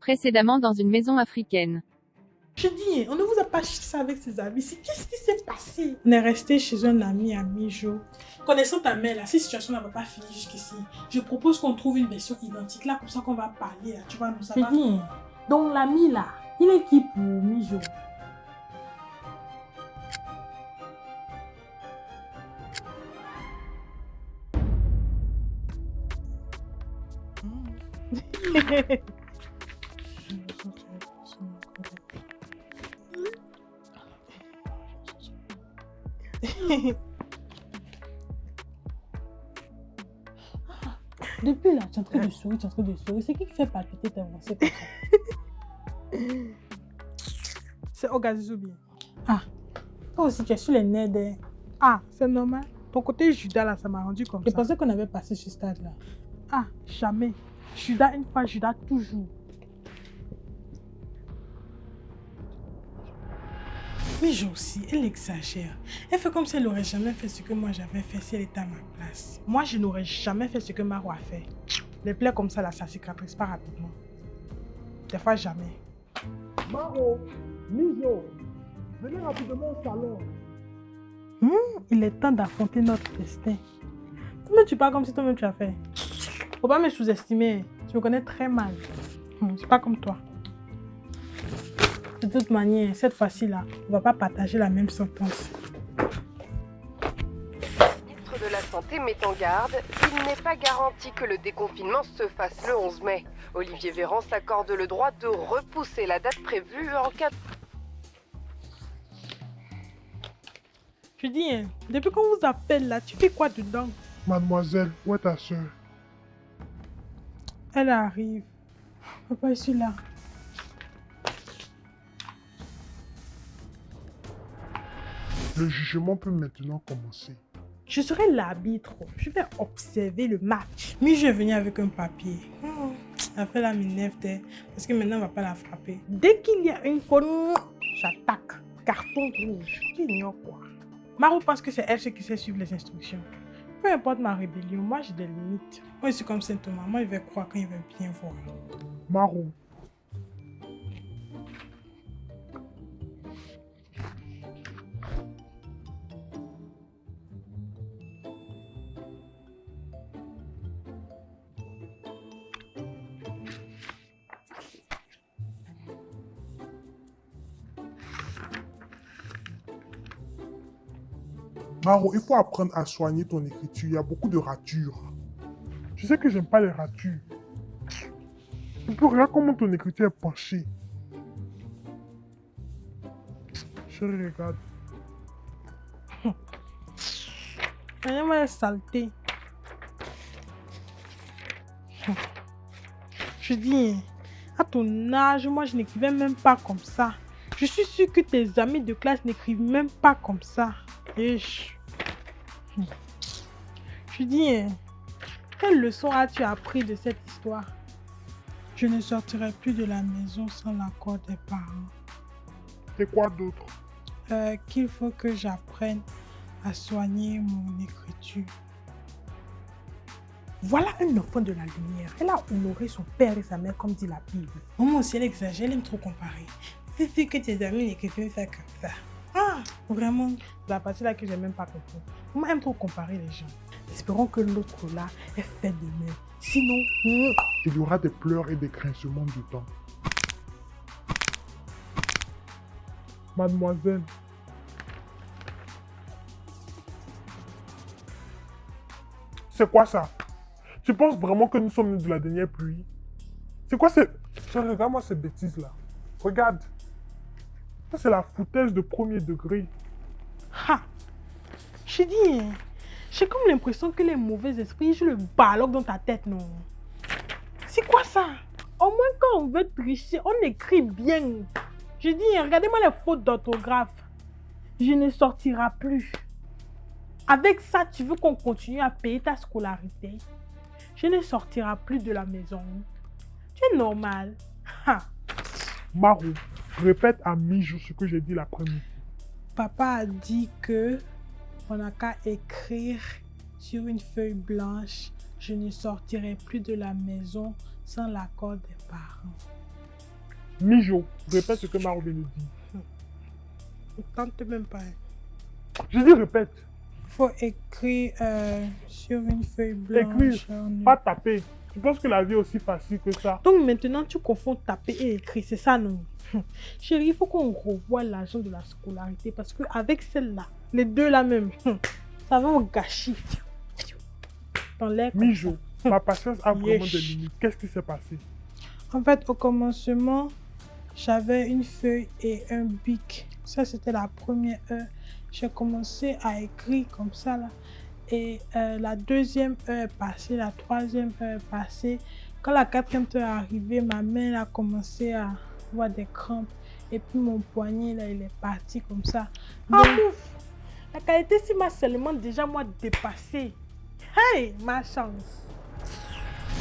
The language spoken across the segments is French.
Précédemment dans une maison africaine. Je dis, on ne vous a pas ça avec ses amis. Qu'est-ce qui s'est passé? On est resté chez un ami à mi-jour. Connaissant ta mère, là, cette situation ne va pas finir jusqu'ici. Je propose qu'on trouve une version identique là, comme ça qu'on va parler. Là. Tu vois, nous ça Je dis, donc l'ami là, il est qui pour mi-jour? Depuis là, tu es en train de sourire, tu es en train de sourire. C'est qui qui fait palpiter tes avancées comme ça? C'est Ogazizoubi. Ah, toi aussi, tu es sur les nerfs des... Ah, c'est normal. Ton côté Judas là, ça m'a rendu comme Je ça. pensais qu'on avait passé ce stade là. Ah, jamais. Judas une fois, Judas toujours. Oui, Jo aussi, elle exagère. Elle fait comme si elle n'aurait jamais fait ce que moi j'avais fait si elle était à ma place. Moi, je n'aurais jamais fait ce que Maro a fait. Les plaies comme ça, là, ça cicatrise pas rapidement. Des fois, jamais. Maro, Mijo, venez rapidement au salon. Hmm, il est temps d'affronter notre destin. Toi-même, tu parles comme si toi-même tu as fait. Faut pas me sous-estimer. Tu me connais très mal. Hmm, C'est pas comme toi. De toute manière, cette fois-ci-là, on va pas partager la même sentence. Le ministre de la Santé met en garde, il n'est pas garanti que le déconfinement se fasse le 11 mai. Olivier Véran s'accorde le droit de repousser la date prévue en cas de... Je dis, hein, depuis qu'on vous appelle là, tu fais quoi dedans? Mademoiselle, où est ta soeur Elle arrive. Papa, je suis là. Le jugement peut maintenant commencer. Je serai l'arbitre. Je vais observer le match. Mais je vais venir avec un papier. Hmm, fait la m'énerve, parce que maintenant, on va pas la frapper. Dès qu'il y a une faute, j'attaque. Carton rouge. Tu ignores quoi? Maro pense que c'est elle qui sait suivre les instructions. Peu importe ma rébellion, moi j'ai des limites. Moi je suis comme Saint Thomas. Moi il va croire quand il va bien voir. Maro, Maro, il faut apprendre à soigner ton écriture. Il y a beaucoup de ratures. Tu sais que j'aime pas les ratures. Et puis regarde comment ton écriture est penchée. Chérie, regarde. Regardez-moi la saleté. Je dis, à ton âge, moi je n'écrivais même pas comme ça. Je suis sûre que tes amis de classe n'écrivent même pas comme ça. Je dis, hein, quelle leçon as-tu appris de cette histoire? Je ne sortirai plus de la maison sans l'accord des parents. Et quoi d'autre? Euh, Qu'il faut que j'apprenne à soigner mon écriture. Voilà un enfant de la lumière. Elle a honoré son père et sa mère comme dit la Bible. Maman aussi, elle exagère, elle aime trop comparer. Fais que tes amis n'écrivent pas comme ça. Vraiment la partie là que j'ai même pas compris. Maman aime trop comparer les gens. Espérons que l'autre là est fait de même. Sinon, hmm, Il y aura des pleurs et des grincements du temps. Mademoiselle, c'est quoi ça? Tu penses vraiment que nous sommes nés de la dernière pluie? C'est quoi ces... Regarde-moi ces bêtises-là. Regarde. Ça, c'est la foutaise de premier degré. ha Je dis, hein, j'ai comme l'impression que les mauvais esprits jouent le baloc dans ta tête, non? C'est quoi ça? Au moins quand on veut tricher, on écrit bien. Je dis, hein, regardez-moi les fautes d'orthographe. Je ne sortira plus. Avec ça, tu veux qu'on continue à payer ta scolarité? Je ne sortira plus de la maison. Tu es normal. Ha. Marou, répète à mi-jour ce que j'ai dit l'après-midi. Papa a dit que on n'a qu'à écrire sur une feuille blanche. Je ne sortirai plus de la maison sans l'accord des parents. Mijo, répète ce que Maro vient de dire. Tente même pas. Je dis répète, Faut écrire euh, sur une feuille blanche. Écrire, pas taper. Tu penses que la vie est aussi facile que ça? Donc maintenant, tu confonds taper et écrire, c'est ça, non? Chérie, il faut qu'on revoie l'argent de la scolarité parce qu'avec celle-là, les deux là même, ça va au gâchis. Dans l'air. Mijo, ma patience a vraiment des limites. Qu'est-ce qui s'est passé? En fait, au commencement, j'avais une feuille et un bic. Ça, c'était la première heure. J'ai commencé à écrire comme ça, là. Et euh, la deuxième heure est passée, la troisième heure est passée. Quand la quatrième heure est arrivée, ma main a commencé à avoir des crampes. Et puis mon poignet, là, il est parti comme ça. Ah, ouf La qualité si m'a seulement déjà moi dépassé. Hey, ma chance.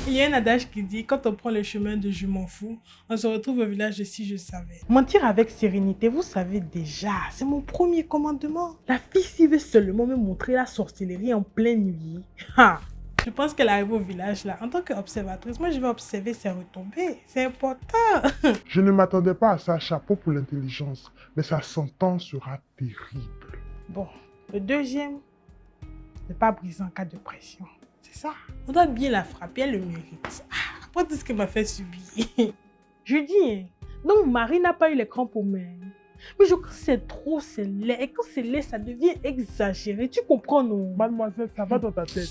Il y a un adage qui dit quand on prend le chemin de je m'en fous, on se retrouve au village de si je savais. Mentir avec sérénité, vous savez déjà, c'est mon premier commandement. La fille s'y veut seulement me montrer la sorcellerie en pleine nuit. Ha Je pense qu'elle arrive au village là. En tant qu'observatrice, moi je vais observer ses retombées. C'est important. Je ne m'attendais pas à ça, chapeau pour l'intelligence. Mais sa sentence sera terrible. Bon, le deuxième, ne pas briser en cas de pression. C'est ça. On doit bien la frapper, elle le mérite. Ah, Après tout ce qu'elle m'a fait subir. Je dis, hein, donc Marie n'a pas eu les crampes aux mains. Mais je crois que c'est trop, c'est laid. Et quand c'est laid, ça devient exagéré. Tu comprends, non? Mademoiselle, ça va dans ta tête.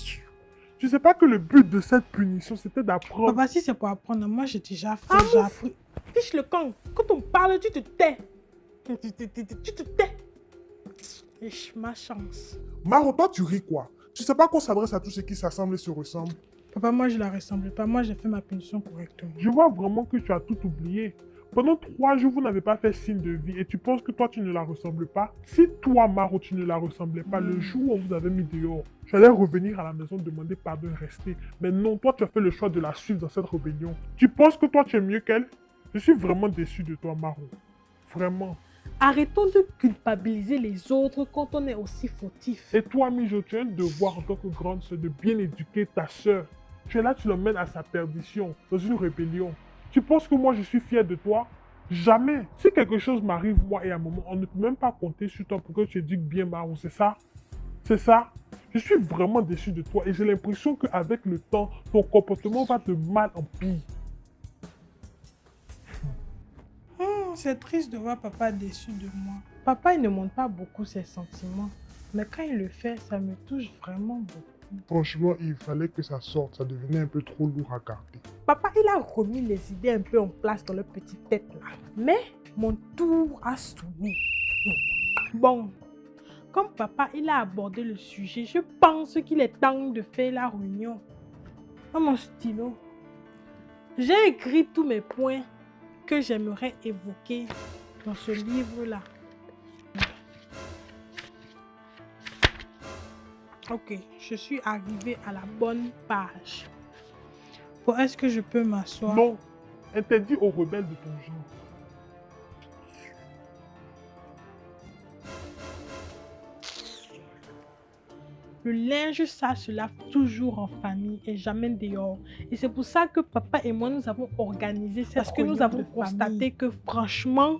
Tu sais pas que le but de cette punition, c'était d'apprendre. Papa, si c'est pour apprendre, moi j'ai déjà fait. Ah, j'ai mon appris. Fiche le camp. Quand on parle, tu te tais. Tu te, te- tu te tais. Ma chance. Maro, toi, tu ris quoi? Tu sais pas qu'on s'adresse à tous ceux qui s'assemblent et se ressemblent Papa, moi je la ressemble pas. Moi j'ai fait ma punition correctement. Je vois vraiment que tu as tout oublié. Pendant trois jours, vous n'avez pas fait signe de vie et tu penses que toi, tu ne la ressembles pas. Si toi, Maro, tu ne la ressemblais pas, le jour où on vous avait mis dehors, j'allais revenir à la maison demander pardon et rester. Mais non, toi, tu as fait le choix de la suivre dans cette rébellion. Tu penses que toi, tu es mieux qu'elle? Je suis vraiment déçu de toi, Maro. Vraiment. Arrêtons de culpabiliser les autres quand on est aussi fautif. Et toi, Mijo, tu as un devoir en tant que grande sœur de bien éduquer ta sœur. Tu es là, tu l'emmènes à sa perdition, dans une rébellion. Tu penses que moi, je suis fier de toi? Jamais. Si quelque chose m'arrive, moi, et à un moment, on ne peut même pas compter sur toi pour que tu éduques bien Maro, c'est ça? C'est ça? Je suis vraiment déçu de toi et j'ai l'impression qu'avec le temps, ton comportement va de mal en pire. C'est triste de voir papa déçu de moi. Papa, il ne montre pas beaucoup ses sentiments. Mais quand il le fait, ça me touche vraiment beaucoup. Franchement, il fallait que ça sorte, ça devenait un peu trop lourd à garder. Papa, il a remis les idées un peu en place dans leur petite tête là. Mais mon tour a sonné. Bon, comme papa, il a abordé le sujet, je pense qu'il est temps de faire la réunion. Dans mon stylo, j'ai écrit tous mes points que j'aimerais évoquer dans ce livre-là. Ok, je suis arrivée à la bonne page. Bon, est-ce que je peux m'asseoir? Non, interdit aux rebelles de ton genre. Le linge, ça se lave toujours en famille et jamais dehors. Et c'est pour ça que papa et moi, nous avons organisé cette Parce que nous avons constaté famille. que franchement,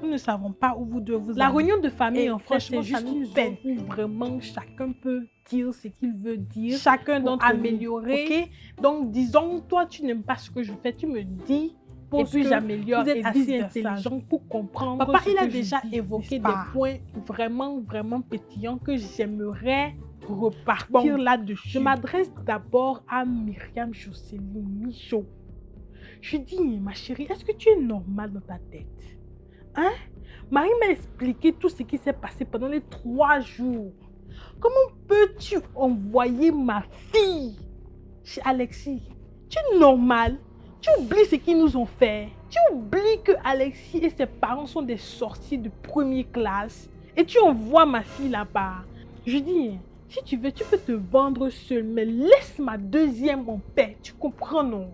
nous ne savons pas où vous devez vous La réunion de famille, Et en fait, c'est franchement, juste une zone où vraiment chacun peut dire ce qu'il veut dire. Chacun d'entre améliorer. Ok? Donc, disons, toi, tu n'aimes pas ce que je fais, tu me dis. Pour et puis que j'améliore. vous êtes et assez intelligent pour comprendre. Papa, il a déjà dis, évoqué des points vraiment, vraiment pétillants que j'aimerais repartir Bon, là-dessus. Je m'adresse d'abord à Myriam Jocelyne Michaud. Je dis, ma chérie, est-ce que tu es normale dans ta tête? Hein? Marie m'a expliqué tout ce qui s'est passé pendant les trois jours. Comment peux-tu envoyer ma fille chez Alexis? Tu es normale Tu oublies ce qu'ils nous ont fait Tu oublies que Alexis et ses parents sont des sorciers de première classe et tu envoies ma fille là-bas. Je dis, si tu veux, tu peux te vendre seule, mais laisse ma deuxième en paix. Tu comprends, non?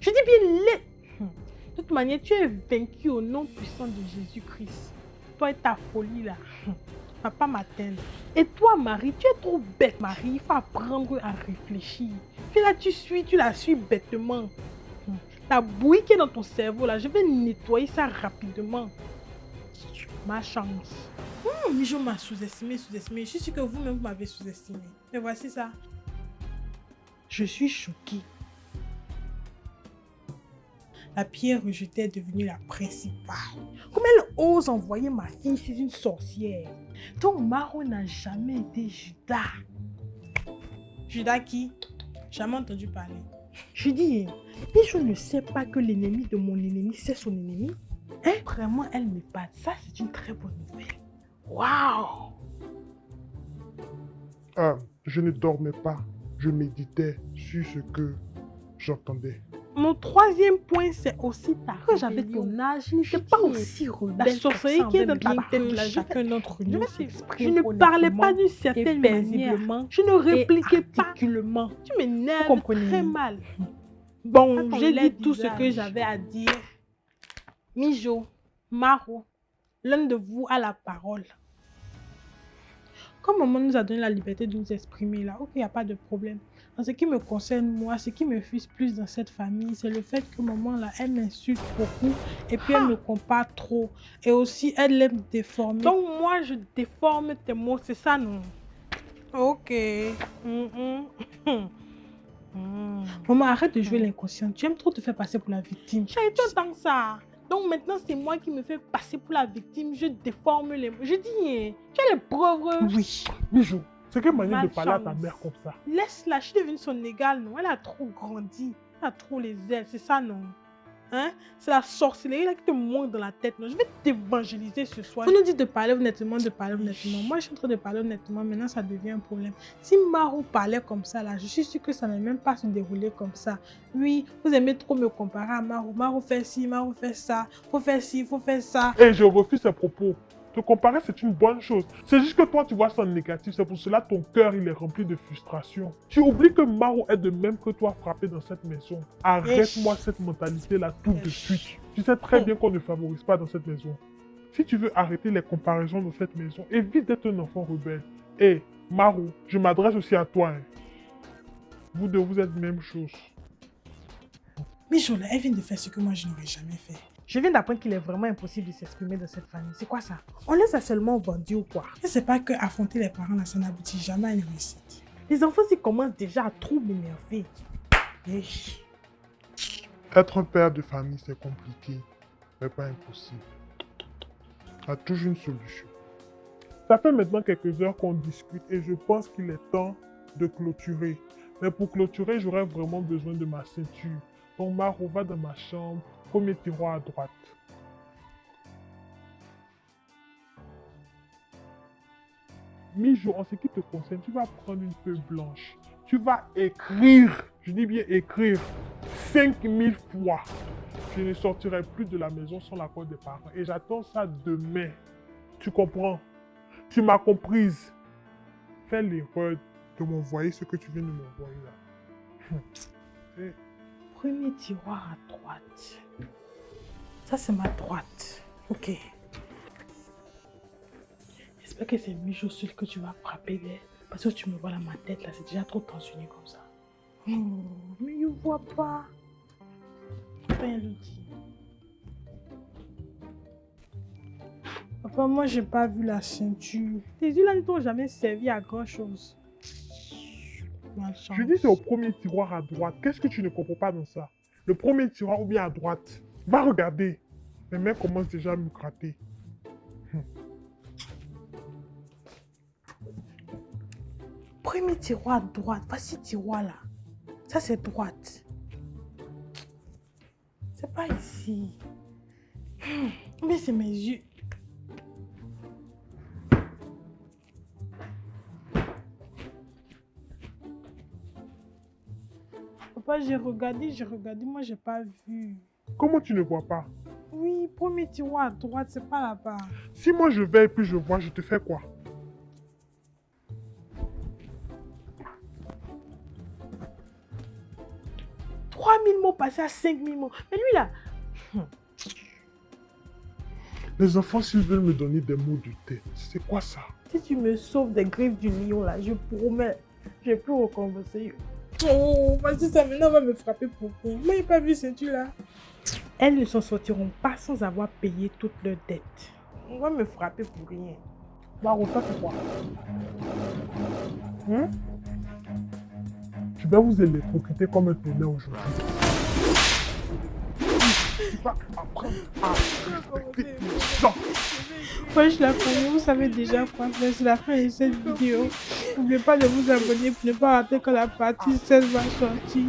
Je dis bien, laisse. Hum. De toute manière, tu es vaincu au nom puissant de Jésus-Christ. Toi et ta folie là. Hum. Papa m'attend. Et toi, Marie, tu es trop bête, Marie. Il faut apprendre à réfléchir. Puis là, tu suis, tu la suis bêtement. Hum. La bouillie qui est dans ton cerveau, là, je vais nettoyer ça rapidement. Ma chance. Oh, Mijo m'a sous-estimé, sous-estimé. Je suis sûre que vous-même vous m'avez sous-estimé. Et voici ça. Je suis choquée. La pierre rejetée est devenue la principale. Comment elle ose envoyer ma fille chez une sorcière Donc Maro n'a jamais été Judas. Judas qui? Jamais entendu parler. Je dis, mais je ne sais pas que l'ennemi de mon ennemi, c'est son ennemi. Hein? Vraiment, elle m'épate. Ça, c'est une très bonne nouvelle. Waouh Ah, je ne dormais pas. Je méditais sur ce que j'entendais. Mon troisième point, c'est aussi ta Quand j'avais ton âge, je n'étais pas aussi rebelle. La sorcellerie qui est dans ta tête, là, chacun d'entre nous Je ne parlais pas d'une certaine manière. Je ne répliquais pas. Tu m'énerves très mal. Bon, j'ai dit tout ce que j'avais à dire. Mijo, Maro, l'un de vous a la parole. Comme maman nous a donné la liberté de nous exprimer là, ok, il n'y a pas de problème. En ce qui me concerne, moi, ce qui me frustre plus dans cette famille, c'est le fait que maman là, elle m'insulte beaucoup et puis elle me compare trop. Et aussi, elle aime déformer. Donc moi, je déforme tes mots, c'est ça, non? Ok. Maman, arrête de jouer l'inconscient. Tu aimes trop te faire passer pour la victime. Chérie, tu entends ça donc maintenant, c'est moi qui me fais passer pour la victime. Je déforme les mots. Je dis, tu as les preuves. Oui. Bijou, c'est quelle manière de parler à ta mère comme ça? Laisse-la, je suis devenue son égale, non? Elle a trop grandi. Elle a trop les ailes, c'est ça, non? Hein? C'est la sorcellerie là qui te monte dans la tête. Non? Je vais t'évangéliser ce soir. Vous nous dites de parler honnêtement, de parler honnêtement. Moi, je suis en train de parler honnêtement. Maintenant, ça devient un problème. Si Marou parlait comme ça, là, je suis sûre que ça n'allait même pas se dérouler comme ça. Oui, vous aimez trop me comparer à Marou. Marou fait ci, Marou fait ça. Faut faire ci, faut faire ça. Et je refuse ces propos. Te comparer, c'est une bonne chose. C'est juste que toi, tu vois ça en négatif. C'est pour cela que ton cœur, il est rempli de frustration. Tu oublies que Maro est de même que toi frappé dans cette maison. Arrête-moi cette mentalité-là tout de suite. Tu sais très bien qu'on ne favorise pas dans cette maison. Si tu veux arrêter les comparaisons dans cette maison, évite d'être un enfant rebelle. Et Maro, je m'adresse aussi à toi. Hein. Vous deux, vous êtes même chose. Mais Jola, elle vient de faire ce que moi je n'aurais jamais fait. Je viens d'apprendre qu'il est vraiment impossible de s'exprimer dans cette famille. C'est quoi ça? On laisse seulement vendu ou quoi? Je sais pas que affronter les parents, là, ça n'aboutit jamais à une réussite. Les enfants, ils commencent déjà à trop m'énerver. Être un père de famille, c'est compliqué, mais pas impossible. Il y a toujours une solution. Ça fait maintenant quelques heures qu'on discute et je pense qu'il est temps de clôturer. Mais pour clôturer, j'aurais vraiment besoin de ma ceinture. Donc Maro va dans ma chambre, Premier tiroir à droite. Mijo, en ce qui te concerne, tu vas prendre une feuille blanche. Tu vas écrire, je dis bien écrire, 5000 fois. Je ne sortirai plus de la maison sans l'accord des parents. Et j'attends ça demain. Tu comprends? Tu m'as comprise. Fais l'erreur de m'envoyer ce que tu viens de m'envoyer là. Eh. Premier tiroir à droite. Ça, c'est ma droite. Ok. J'espère que c'est mes chaussures que tu vas frapper. Parce que tu me vois dans ma tête, là, c'est déjà trop tensionné comme ça. Oh, mais il ne voit pas. Rien le dit. Papa, moi, j'ai pas vu la ceinture. Tes yeux là ne t'ont jamais servi à grand chose. Je dis c'est au premier tiroir à droite. Qu'est-ce que tu ne comprends pas dans ça? Le premier tiroir ou bien à droite Va regarder. Mes mains commencent déjà à me gratter. Premier tiroir à droite. Voici tiroir là. Ça, c'est droite. C'est pas ici. Mais c'est mes yeux. Papa, j'ai regardé, j'ai regardé, moi j'ai pas vu. Comment tu ne vois pas? Oui, premier tiroir à droite, c'est pas là-bas. Si moi je vais et puis je vois, je te fais quoi? 3000 mots passés à 5000 mots. Mais lui là... Les enfants, s'ils veulent me donner des mots de tête, c'est quoi ça? Si tu me sauves des griffes du lion là, je promets, je vais plus recommencer. Oh, vas-y, ça maintenant va me frapper pour rien. Moi, j'ai pas vu ceinture là. Elles ne s'en sortiront pas sans avoir payé toutes leurs dettes. On va me frapper pour rien. Maro, ça c'est quoi Hein? Je vais vous électrocuter comme un tonnerre aujourd'hui. Gens. Wesh la famille, vous savez déjà quoi. C'est la fin de cette vidéo. N'oubliez pas de vous abonner pour ne pas rater quand la partie 16 va sortir.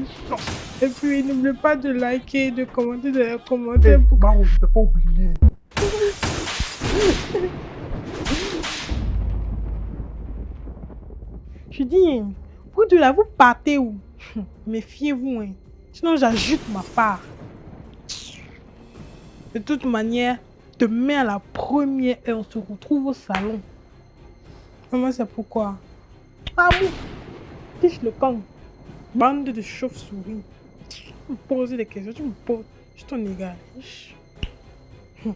Et puis n'oubliez pas de liker, de commenter dans les Eh, pour Maro, je t'ai pas oublié. Je dis, vous deux là, vous partez où? Méfiez-vous, hein. Sinon, j'ajoute ma part. De toute manière, demain à la première heure, on se retrouve au salon. Maman, c'est pourquoi? Ah oui Fiche le camp. Bande de chauves-souris. Tu me poses des questions, tu me poses. Je t'en égal. Ish. Hum.